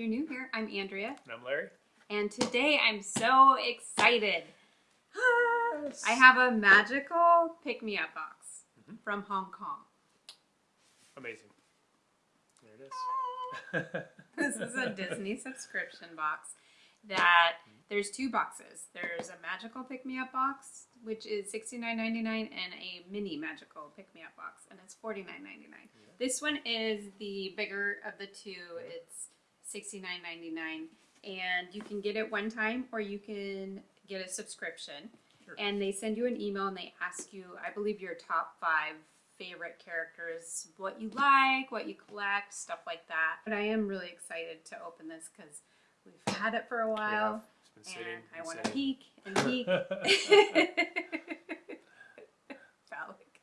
you're new here, I'm Andrea, And I'm Larry. and today I'm so excited. I have a magical pick me up box Mhm. from Hong Kong. Amazing. There it is. This is a Disney subscription box that there's two boxes. There's a magical pick me up box, which is $69.99, and a mini magical pick me up box, and it's $49.99. This one is the bigger of the two. It's $69.99, and you can get it one time or you can get a subscription. Sure. And they send you an email and they ask you, I believe, your top five favorite characters, what you like, what you collect, stuff like that. But I am really excited to open this because we've had it for a while It's been sitting. and I want to peek and peek.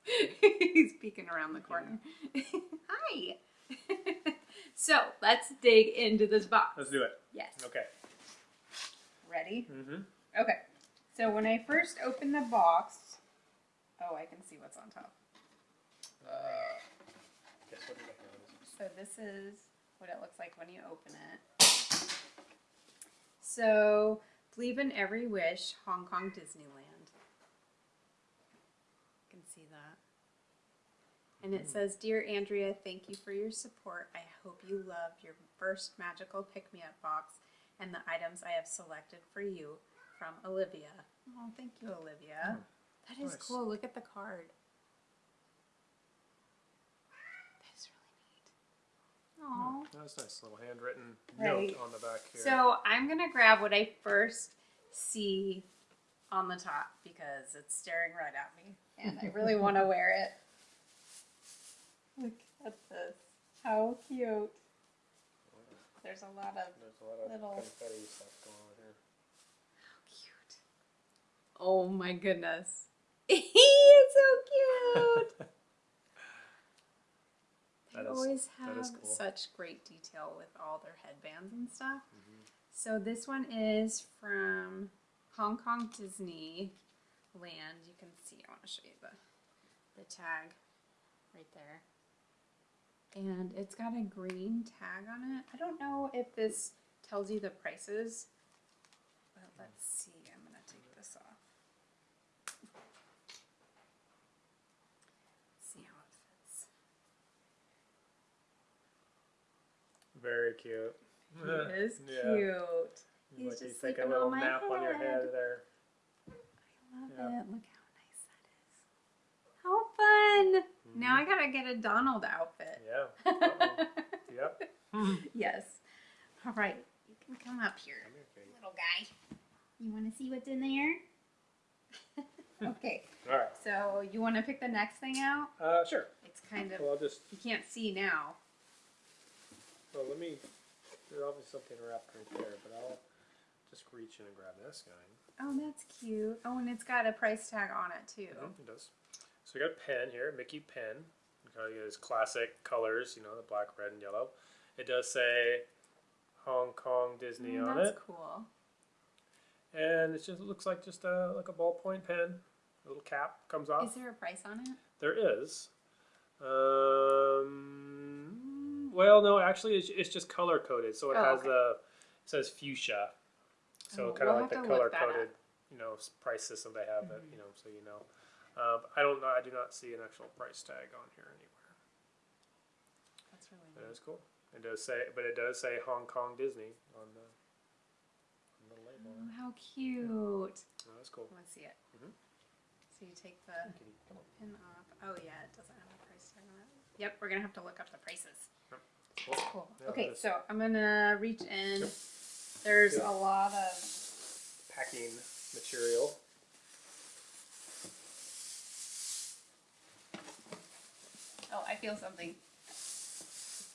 He's peeking around the corner. Hi. So let's dig into this box. Let's do it. Yes. Okay. Ready? Mm-hmm. Okay. So when I first open the box, oh, I can see what's on top. Uh, guess what did I have? So this is what it looks like when you open it. So, believe in every wish, Hong Kong Disneyland. You can see that. And it says, Dear Andrea, thank you for your support. I hope you loved your first magical pick me up box and the items I have selected for you from Olivia. Oh, thank you, Olivia. Hmm. That is nice. cool. Look at the card. That is really neat. Hmm. Aw. That's nice little handwritten Right. note on the back here. So I'm gonna grab what I first see on the top because it's staring right at me, and I really want to wear it. Look at this! How cute! There's a lot of There's a lot of little- confetti stuff going on here. cute. Oh my goodness! it's so cute. They That is- always have cool. such great detail with all their headbands and stuff. Mhm. So this one is from Hong Kong Disney Land. You can see, I want to show you the, the tag right there. And it's got a green tag on it. I don't know if this tells you the prices, but let's see. I'm going to take this off. See how it fits. Very cute. He is Yeah. cute. He's like just he's taking sleeping a little on my nap on your head. head there. I love Yeah. it. Look how nice that is. How fun! Now Mhm. I gotta get a Donald outfit. Yeah. Yep. Yes. All right. You can come up here, here, little guy. You want to see what's in there? okay. All right. So you want to pick the next thing out? Uh, sure. It's kind of Well, I'll just. you can't see now. Well, let me. There's obviously something wrapped right there, but I'll just reach in and grab this guy. Oh, that's cute. Oh, and it's got a price tag on it too. Mhm, It does. So we got a pen here, Mickey pen. You kind of his classic colors, you know, the black, red, and yellow. It does say Hong Kong Disney Mm, on that's it, cool. and it just looks like just a like a ballpoint pen. A little cap comes off. Is there a price on it? There is. Um, well, no, actually, it's, it's just color coded, so it Oh, has okay. the it says fuchsia, so Oh, kind of we'll like the have to look color coded, you know, price system they have. That Mhm. you know, so you know. Uh, I don't know. I do not see an actual price tag on here anywhere. That's really That neat. is cool. It does say, but it does say Hong Kong Disney on the on the label. Oh, how cute. Oh, that's cool. I want to see it. Mhm. So you take the Kitty, come on. pin off. Oh yeah, it doesn't have a price tag on it. Yep, we're gonna have to look up the prices. Cool. Cool. Yeah, okay, so I'm gonna reach in. Yep. There's Yep. a lot of Packing material. Oh, I feel something.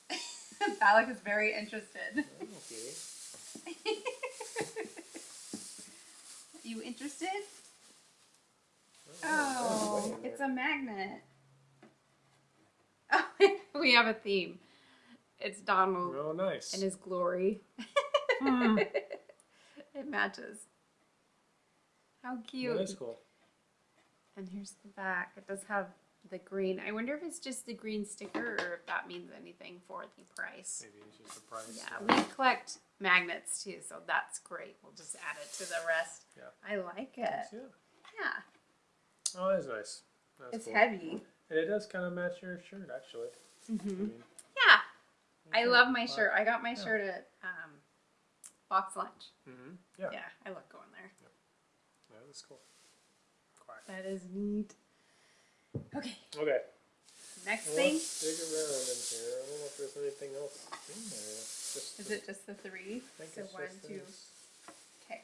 Alec is very interested. Oh, Kitty. you interested? Oh, Oh, there's a way in it's a magnet. Oh, we have a theme. It's Donald Oh, nice. and his glory. Hmm. it matches. How cute. That is cool. And here's the back. It does have the green. I wonder if it's just the green sticker or if that means anything for the price. Maybe it's just the price. Yeah, we collect magnets too, so that's great. We'll just add it to the rest. Yeah. I like it. yeah. Yeah, Oh, that's nice. That's it's cool. heavy. And it does kind of match your shirt, actually. I hmm mean, Yeah, I love my shirt. I got my Yeah. shirt at um, Box Lunch. Mhm. Yeah. Yeah, I love going there. Yeah, that's cool. Quack. That is neat. Okay, Okay. next Well, thing. Let's dig around in here. I don't know if there's anything else in there. Just Is the- it just the three? I think So one, two. Okay.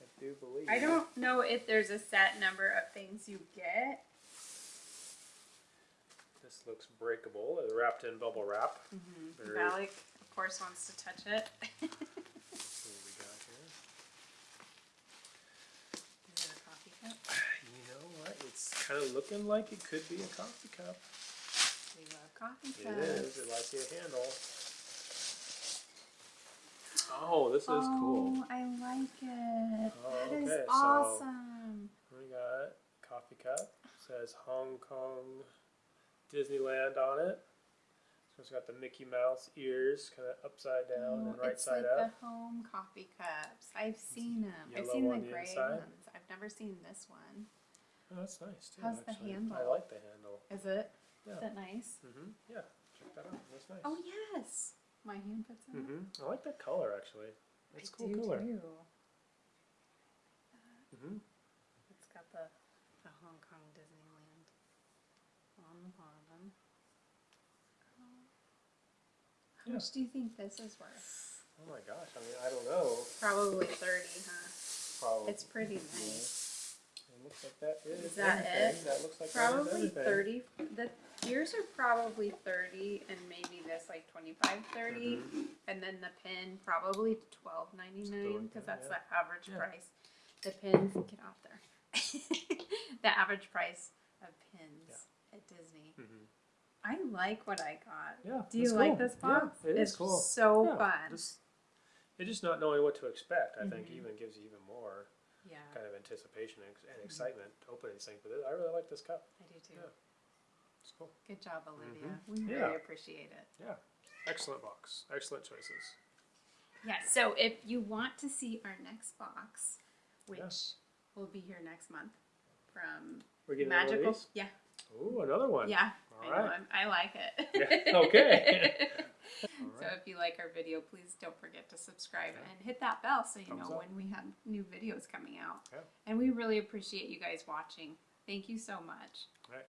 I do believe. I don't know if there's a set number of things you get. This looks breakable. It's wrapped in bubble wrap. Mm-hmm. Very- Valak, of course, wants to touch it. Let's see what we got here. Is it a coffee cup? You know what? It's kind of looking like it could be a coffee cup. We love coffee cups. is. It likes a handle. Oh, this is cool. Oh, I like it. Oh, that is okay, so- awesome. We got coffee cup. says Hong Kong Disneyland on it. So it's got the Mickey Mouse ears kind of upside down and Oh, right it's side like up. the home coffee cups. I've seen them. I've seen the the gray inside. ones. I've never seen this one. Oh, that's nice too. How's the actually. I like the handle. Is it? Yeah. Is it nice? Mm-hmm. Yeah. Check that out. That's nice. Oh yes. My hand fits in. it. Mm-hmm. I like that color actually. That's I cool do color. too. Mm-hmm. It's got the, the Hong Kong Disneyland on the bottom. How Yeah. much do you think this is worth? Oh my gosh. I mean, I don't know. Probably 30, huh? Probably. It's pretty nice. It looks like that is, Is that everything. it? That looks like that is Probably 30. The ears are probably 30 and maybe this like 25, 30. Mhm. And then the pin probably 12.99 because that's yeah. the average Yeah. price. The pins, get off there. the average price of pins at Disney. Mhm. I like what I got. Yeah. Do you it's like cool. this Yeah, it is it's cool. so Yeah, fun. Just, it's just not knowing what to expect. I think Mhm. even gives you even more yeah, kind of anticipation and, and Mm-hmm. excitement to open these things. But I really like this cup. I do too. Yeah. It's cool. Good job, Olivia. Mhm. We Yeah. really appreciate it. Yeah. Excellent box. Excellent choices. Yeah, so if you want to see our next box, which Yeah. will be here next month from We're getting Magical. Yeah, Ooh, another one. yeah. All I right. I'm, I like it. Yeah, okay. All So right. if you like our video, please don't forget to subscribe and hit that bell so you Thumbs know up. when we have new videos coming out. Yeah. And we really appreciate you guys watching. Thank you so much. All right.